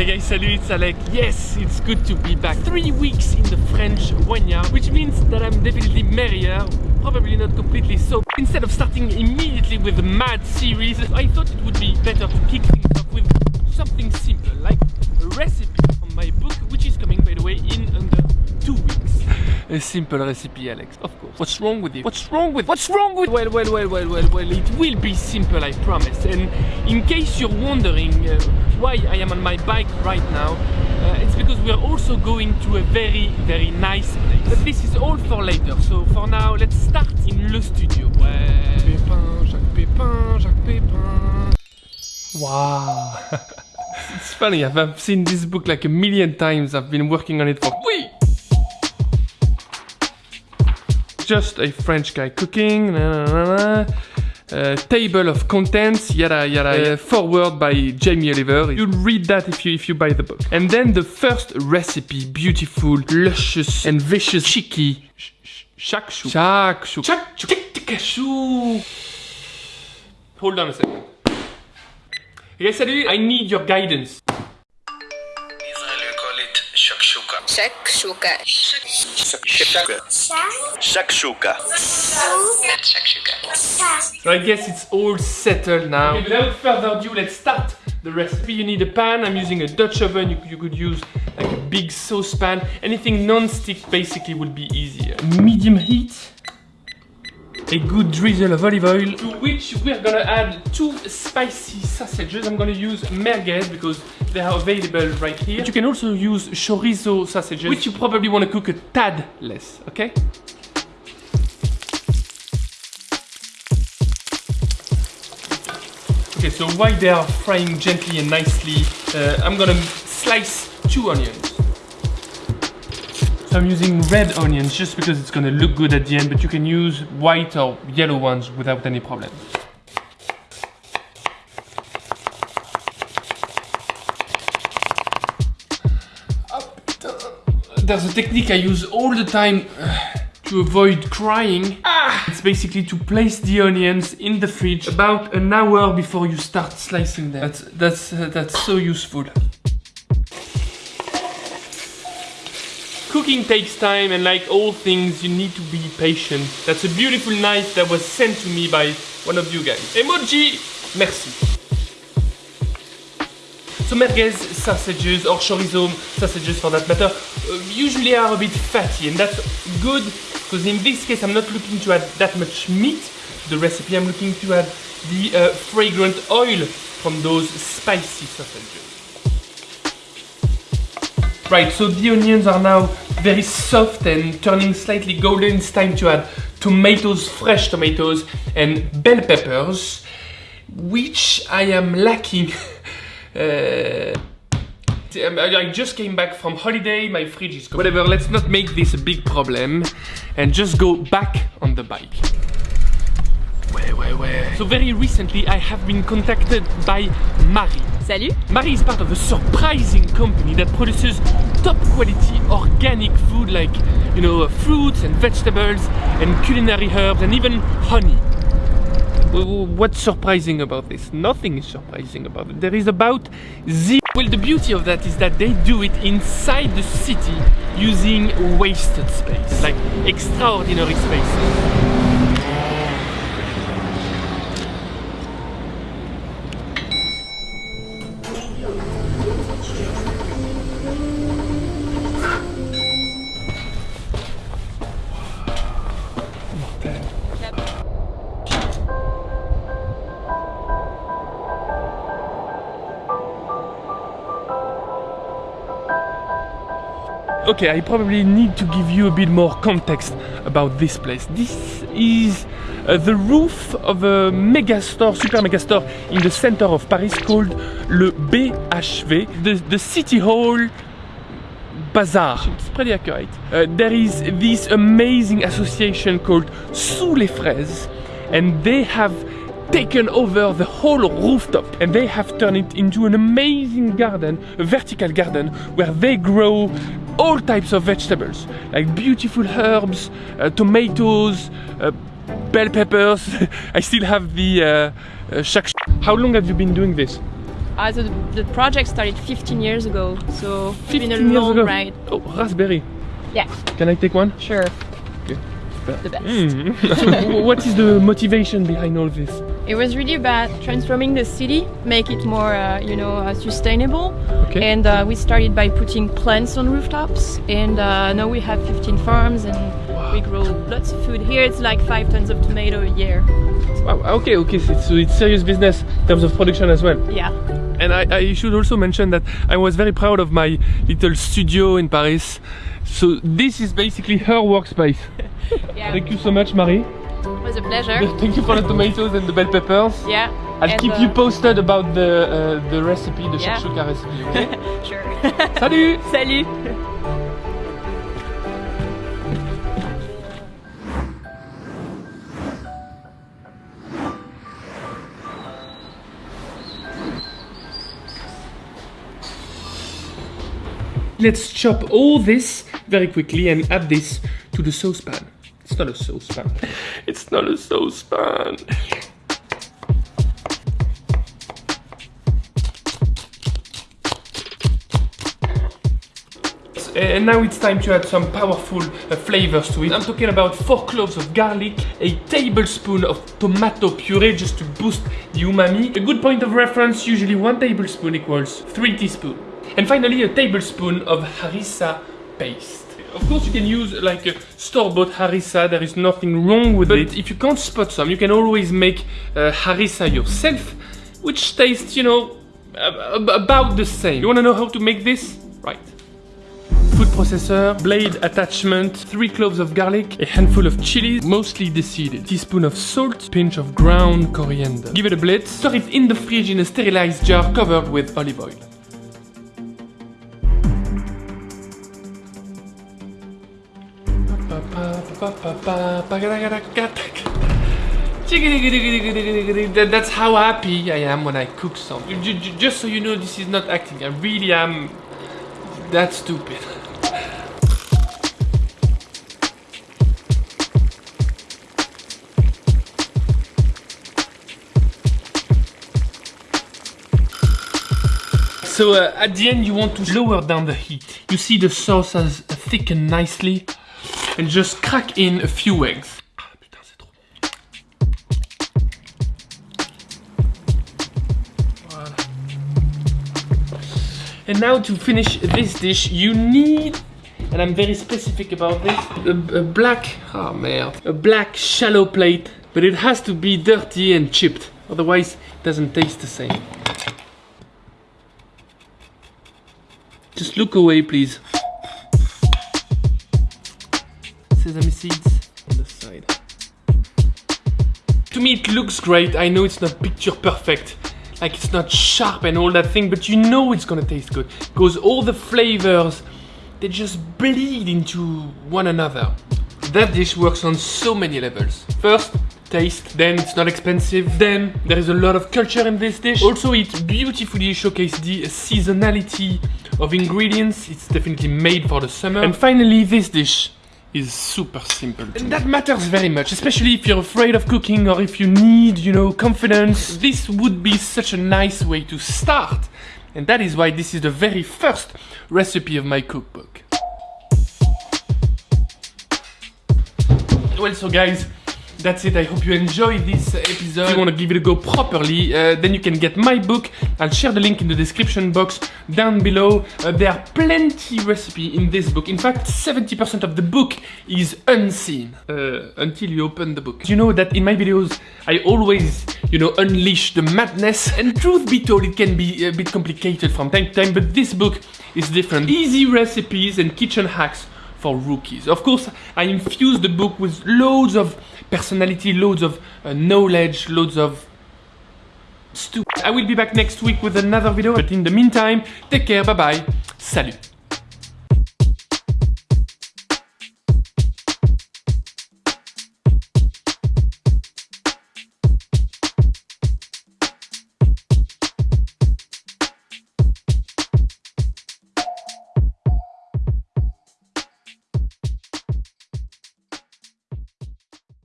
Hey guys, salut, it's Alex. Yes, it's good to be back. Three weeks in the French vineyard, which means that I'm definitely merrier, probably not completely so. Instead of starting immediately with the mad series, I thought it would be better to kick things off with something simple, like a recipe from my book, which is coming, by the way, in under two weeks. A simple recipe, Alex, of course. What's wrong with you? What's wrong with? What's wrong with? Well, well, well, well, well, well. It will be simple, I promise. And in case you're wondering uh, why I am on my bike right now, uh, it's because we are also going to a very, very nice place. But this is all for later. So for now, let's start in le studio. Ouais. Pépin, Jacques Pépin, Jacques Pépin. Wow. it's funny. I've, I've seen this book like a million times. I've been working on it for. Wait. just a French guy cooking. Nah, nah, nah, uh, table of contents, yada yada. Uh, foreword by Jamie Oliver. You'll read that if you if you buy the book. And then the first recipe, beautiful, luscious, and vicious, cheeky. Shakshu. Shakshu. Shakshu. Hold on a second. Hey, salut. I need your guidance. Shakshuka. Shakshuka. Shakshuka. Shakshuka. So I guess it's all settled now. Okay, without further ado, let's start the recipe. You need a pan. I'm using a Dutch oven. You, you could use like a big saucepan. Anything non-stick basically would be easier. Medium heat. A good drizzle of olive oil to which we're gonna add two spicy sausages. I'm gonna use merguez because they are available right here. But you can also use chorizo sausages, which you probably want to cook a tad less, okay? Okay, so while they are frying gently and nicely, uh, I'm gonna slice two onions. So I'm using red onions just because it's gonna look good at the end, but you can use white or yellow ones without any problem. There's a technique I use all the time uh, to avoid crying. Ah! It's basically to place the onions in the fridge about an hour before you start slicing them. That's, that's, uh, that's so useful. Cooking takes time and like all things, you need to be patient. That's a beautiful knife that was sent to me by one of you guys. Emoji, merci. So merguez sausages or chorizo sausages for that matter uh, usually are a bit fatty and that's good because in this case I'm not looking to add that much meat the recipe. I'm looking to add the uh, fragrant oil from those spicy sausages. Right, so the onions are now very soft and turning slightly golden. It's time to add tomatoes, fresh tomatoes, and bell peppers, which I am lacking. uh, I just came back from holiday, my fridge is Whatever, let's not make this a big problem and just go back on the bike. Ouais, ouais, ouais. So very recently I have been contacted by Marie. Salut. Marie is part of a surprising company that produces top quality organic food like, you know, fruits and vegetables and culinary herbs and even honey. What's surprising about this? Nothing is surprising about it. There is about zero. Well, the beauty of that is that they do it inside the city using wasted space, like extraordinary spaces. Okay, I probably need to give you a bit more context about this place. This is uh, the roof of a mega store, super mega store in the center of Paris called le BHV, the, the City Hall Bazaar. It's pretty accurate. Uh, there is this amazing association called Sous les Fraises and they have taken over the whole rooftop and they have turned it into an amazing garden, a vertical garden where they grow all types of vegetables like beautiful herbs, uh, tomatoes, uh, bell peppers. I still have the uh, uh, How long have you been doing this? Uh, the, the project started 15 years ago, so it's been a long ago. ride. Oh, raspberry. Yeah, Can I take one? sure. Okay. The best. Mm. what is the motivation behind all this? It was really about transforming the city, make it more, uh, you know, uh, sustainable. Okay. And uh, we started by putting plants on rooftops, and uh, now we have 15 farms, and we grow lots of food. Here it's like five tons of tomato a year. Wow, okay, okay, so it's, so it's serious business in terms of production as well. Yeah. And I, I should also mention that I was very proud of my little studio in Paris. So this is basically her workspace. Yeah. Thank you so much, Marie. It was a pleasure. Thank you for the tomatoes and the bell peppers. Yeah. I'll keep uh, you posted about the uh, the recipe, the Yeah. shakshuka recipe. Okay? Sure. Salut! Salut. Let's chop all this very quickly and add this to the saucepan. It's not a saucepan. It's not a saucepan. And now it's time to add some powerful uh, flavors to it. I'm talking about 4 cloves of garlic, a tablespoon of tomato puree just to boost the umami. A good point of reference, usually 1 tablespoon equals 3 teaspoons. And finally a tablespoon of harissa paste. Of course you can use like a store-bought harissa, there is nothing wrong with it. But if you can't spot some, you can always make uh, harissa yourself, which tastes, you know, ab- ab- about the same. You wanna know how to make this? Right. Food processor, blade attachment, 3 cloves of garlic, a handful of chilies, mostly deseeded, teaspoon of salt, pinch of ground coriander. Give it a blitz, store it in the fridge in a sterilized jar covered with olive oil. That's how happy I am when I cook something. Ju- ju- Just so you know, this is not acting. I really am that stupid. So uh, at the end you want to lower down the heat. You see the sauce has thickened nicely and just crack in a few. Voilà. And now to finish this dish you need and I'm very specific about this a, a black oh merde a black shallow plate but it has to be dirty and chipped otherwise it doesn't taste the same. Just look away, please. Sesame seeds on the side. To me, it looks great. I know it's not picture perfect. Like, it's not sharp and all that thing, but you know it's gonna taste good. Because all the flavors, they just bleed into one another. That dish works on so many levels. First, taste, then it's not expensive, then there is a lot of culture in this dish. Also, it beautifully showcases the seasonality of ingredients. It's definitely made for the summer. And finally, this dish is super simple. And that matters very much, especially if you're afraid of cooking or if you need, you know, confidence. This would be such a nice way to start. And that is why this is the very first recipe of my cookbook. Well, so guys, that's it. I hope you enjoyed this episode. If you want to give it a go properly, uh, then you can get my book. I'll share the link in the description box down below. Uh, there are plenty recipe in this book. In fact, 70% of the book is unseen uh, until you open the book. You know that in my videos, I always, you know, unleash the madness. And truth be told, it can be a bit complicated from time to time, but this book is different. Easy recipes and kitchen hacks for rookies. Of course, I infuse the book with loads of personality, loads of uh, knowledge, loads of stupid. I will be back next week with another video, but in the meantime, take care, bye bye, salut.